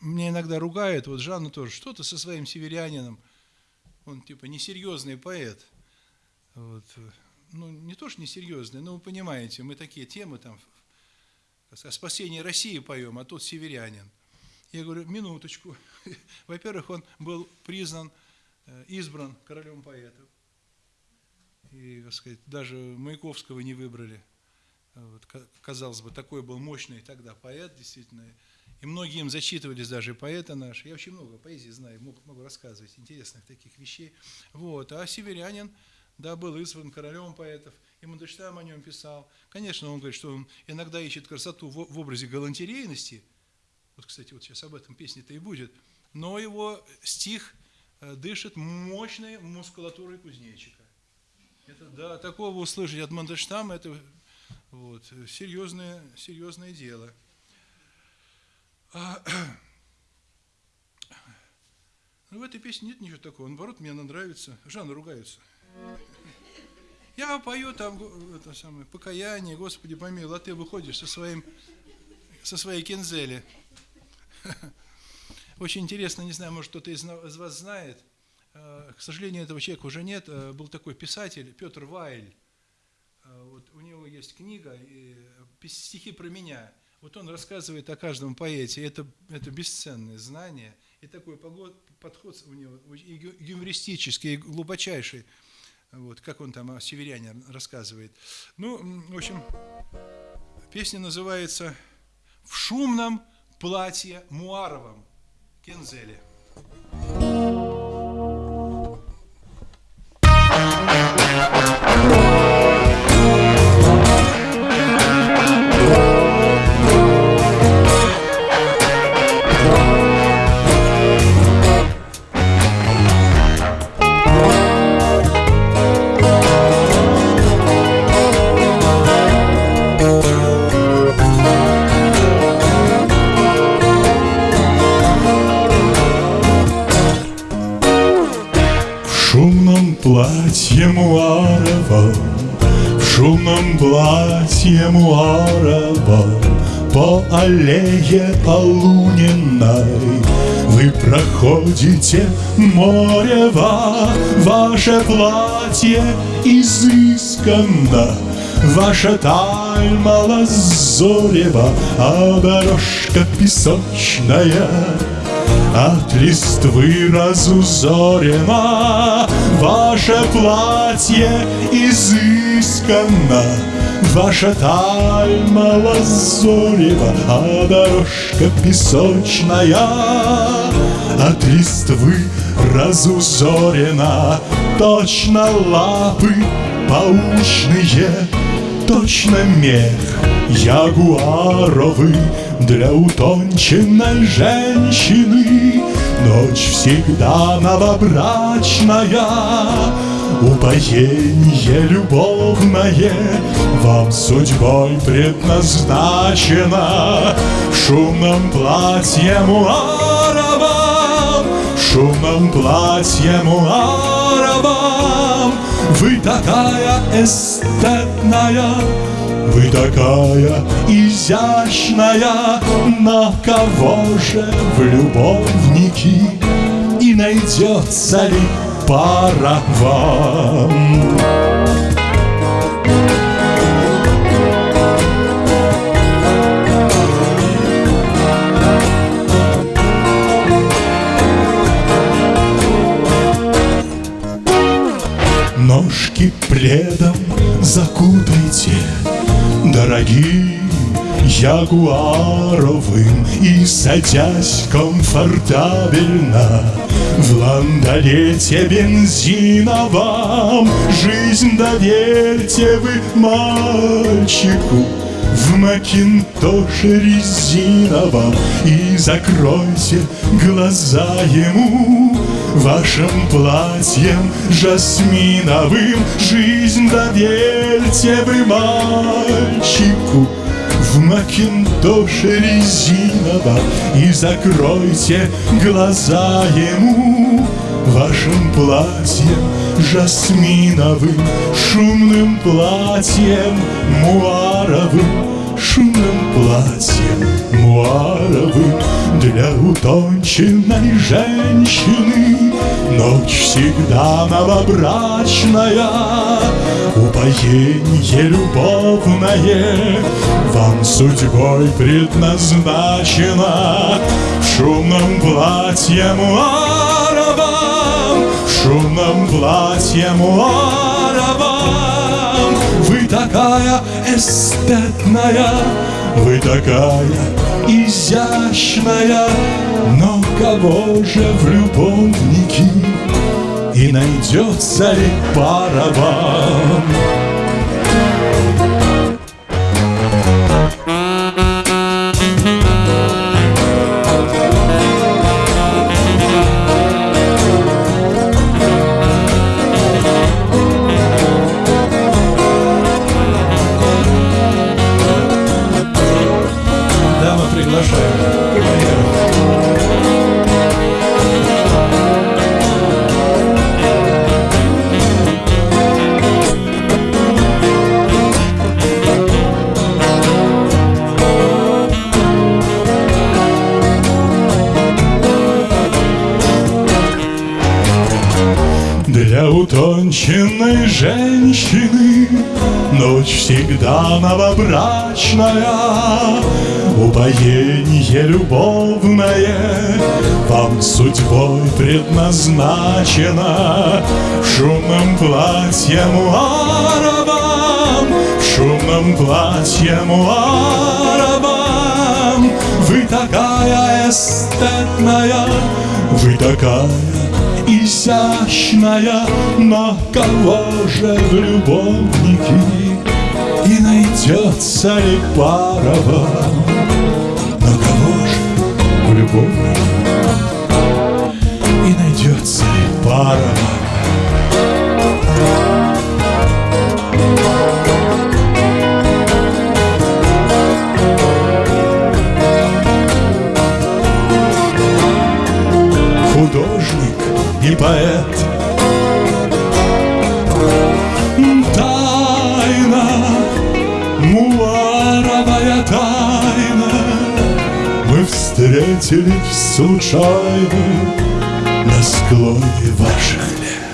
мне иногда ругают, вот Жанна тоже, что то со своим северянином, он типа несерьезный поэт. Вот. Ну, не то, что несерьезный, но вы понимаете, мы такие темы там о спасении России поем, а тут северянин. Я говорю, минуточку. Во-первых, он был признан, э, избран королем поэтов. И, так сказать, даже Маяковского не выбрали. Вот, казалось бы, такой был мощный тогда поэт, действительно. И многие им зачитывались даже поэты наши. Я очень много поэзии знаю, могу, могу рассказывать интересных таких вещей. Вот. А северянин, да, был избран королем поэтов, и Мандельштам о нем писал. Конечно, он говорит, что он иногда ищет красоту в, в образе галантерейности. Вот, кстати, вот сейчас об этом песне-то и будет. Но его стих э, дышит мощной мускулатурой кузнечика. Это, да, такого услышать от Мандельштама, это вот, серьезное, серьезное дело. А, ну, в этой песне нет ничего такого. Наоборот, мне она нравится. Жанна ругается. Я пою там это самое, покаяние, Господи помилуй, а ты выходишь со, своим, со своей кинзели. Очень интересно, не знаю, может кто-то из вас знает, Э, к сожалению, этого человека уже нет. Э, был такой писатель Петр Вайль. Э, вот у него есть книга «Стихи про меня». Вот он рассказывает о каждом поэте. Это, это бесценное знание. И такой подход у него и юмористический, и глубочайший. Вот, как он там о северяне рассказывает. Ну, в общем, песня называется «В шумном платье Муаровом» Кензеле. платье платье Муарова, По аллее Полуниной Вы проходите Морева, Ваше платье изысканно, Ваша таль малозорева, А дорожка песочная. От листвы разузорено Ваше платье изысканно Ваша таль малозорева А дорожка песочная. От листвы разузорена Точно лапы паучные. Точно мех ягуаровый Для утонченной женщины. Ночь всегда новобрачная Упоение любовное Вам судьбой предназначено. В шумном платье муаровом В шумном платье муаровом Вы такая эстетная вы такая изящная, на кого же в любовники И найдется ли пара? Ножки пледом закутайте дорогим Ягуаровым И садясь комфортабельно. В ландолете бензиновом Жизнь доверьте вы мальчику. В макинтоше резиновом И закройте глаза ему. Вашим платьем жасминовым Жизнь доверьте вы мальчику в макинтоше резиновом И закройте глаза ему. Вашим платьем жасминовым Шумным платьем муаровым шумным платьем муаровым Для утонченной женщины. Ночь всегда новобрачная Упоение любовное Вам судьбой предназначено. В шумном платье муаровом В шумном платье муаровом такая эстетная Вы такая изящная Но кого же в любовники И найдется ли пара вам? Для утонченной женщины. Ночь всегда новобрачная Упоение любовное. Вам судьбой предназначено В шумном платье муаровом В шумном платье муаровом Вы такая эстетная Вы такая изящная, на кого же в любовники И найдется ли пара вам? На кого же в любовники художник и поэт. Тайна, муаровая тайна, Мы встретились случайно на склоне ваших лет.